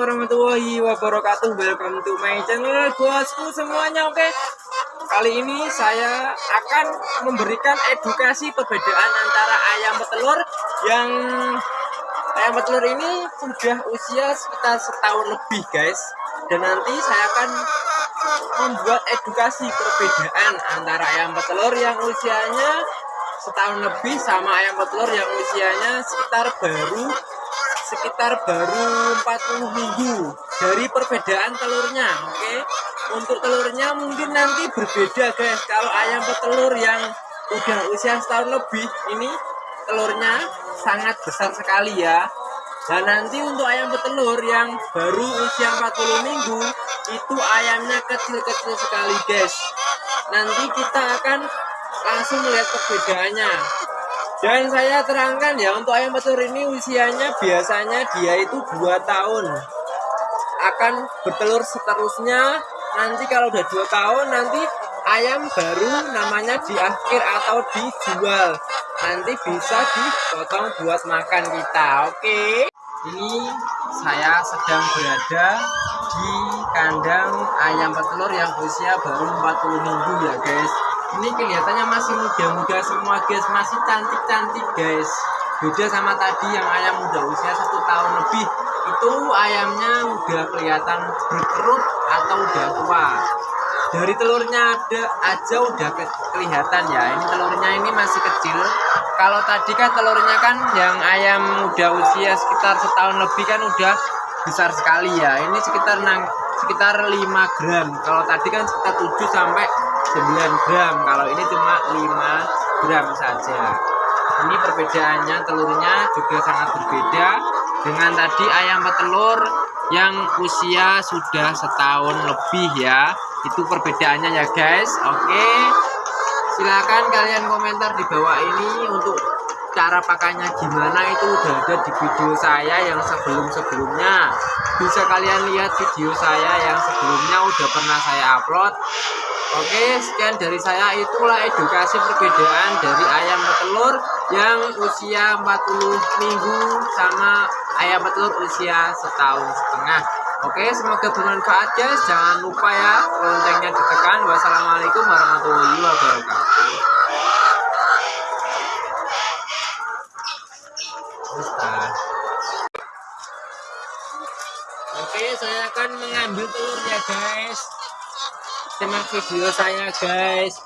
warahmatullahi wabarakatuh. Welcome to my channel bosku semuanya oke? Kali ini saya akan memberikan edukasi perbedaan antara ayam petelur Yang ayam petelur ini sudah usia sekitar setahun lebih guys. Dan nanti saya akan membuat edukasi perbedaan antara ayam petelur yang usianya setahun lebih sama ayam petelur yang usianya sekitar baru sekitar baru 40 minggu dari perbedaan telurnya oke? Okay? untuk telurnya mungkin nanti berbeda guys. Kalau ayam petelur yang udah usia setahun lebih ini telurnya sangat besar sekali ya. Dan nanti untuk ayam petelur yang baru usia 40 minggu itu ayamnya kecil-kecil sekali guys. Nanti kita akan langsung melihat perbedaannya dan saya terangkan ya untuk ayam petelur ini usianya biasanya dia itu dua tahun. Akan bertelur seterusnya nanti kalau udah dua tahun nanti ayam baru namanya di akhir atau dijual. Nanti bisa dipotong buat makan kita oke? Ini saya sedang berada di kandang ayam petelur yang usia baru 40 minggu ya guys ini kelihatannya masih muda-muda semua guys. Masih cantik-cantik guys. Beda sama tadi yang ayam muda usia satu tahun lebih. Itu ayamnya udah kelihatan berkerut atau udah tua. Dari telurnya ada aja udah ke kelihatan ya. Ini telurnya ini masih kecil. Kalau tadi kan telurnya kan yang ayam muda usia sekitar setahun lebih kan udah besar sekali ya. Ini sekitar sekitar 5 gram. Kalau tadi kan sekitar 7 sampai 9 gram. Kalau ini cuma 5 gram saja. Ini perbedaannya telurnya juga sangat berbeda dengan tadi ayam petelur yang usia sudah setahun lebih ya. Itu perbedaannya ya guys. Oke. Silahkan kalian komentar di bawah ini untuk cara pakainya gimana. Itu udah ada di video saya yang sebelum-sebelumnya. Bisa kalian lihat video saya yang sebelumnya udah pernah saya upload Oke, sekian dari saya itulah edukasi perbedaan dari ayam petelur yang usia 40 minggu sama ayam petelur usia setahun setengah. Oke, semoga bermanfaat guys. Jangan lupa ya loncengnya ditekan. Wassalamualaikum warahmatullahi wabarakatuh. Oke, saya akan mengambil telurnya guys simak video saya guys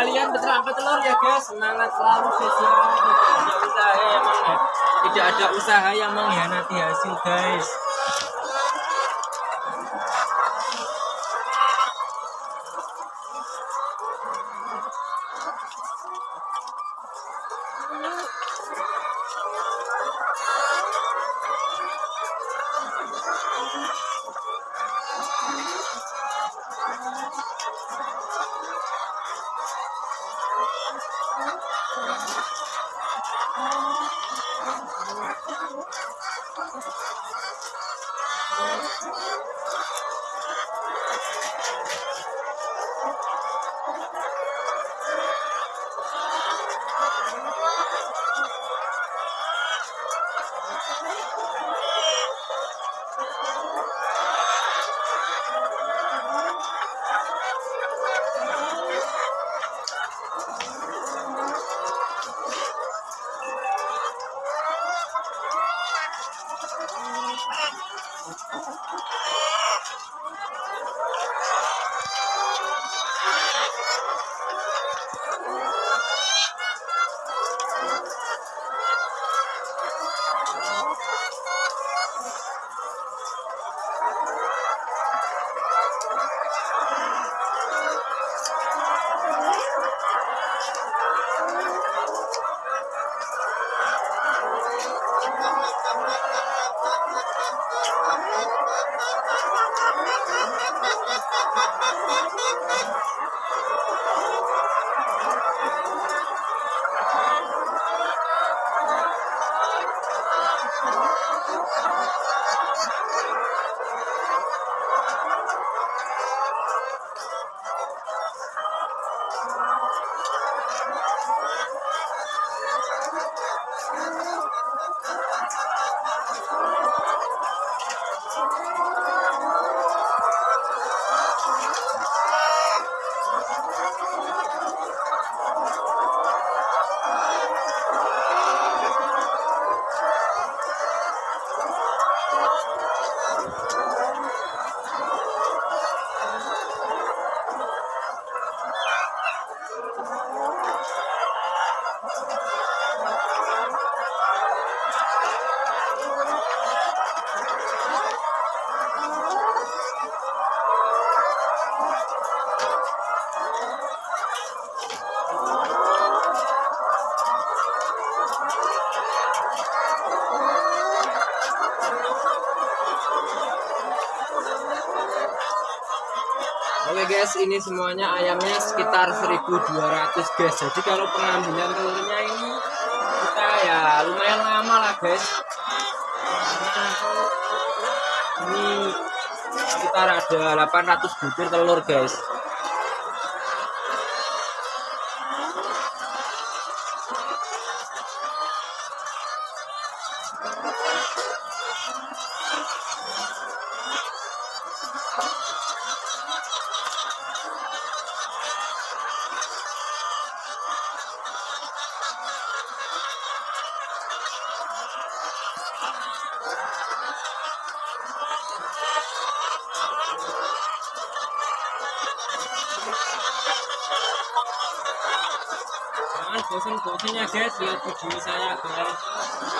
kalian berangkat telur ya guys. Semangat selalu guys ya. Yang tidak ada usaha yang mengkhianati hasil guys Thank you. Guys ini semuanya ayamnya sekitar 1200 guys. Jadi kalau pengambilan telurnya ini kita ya lumayan lama lah guys. Ini sekitar ada 800 butir telur guys jangan bosan-bosan ya guys. Lihat video saya guys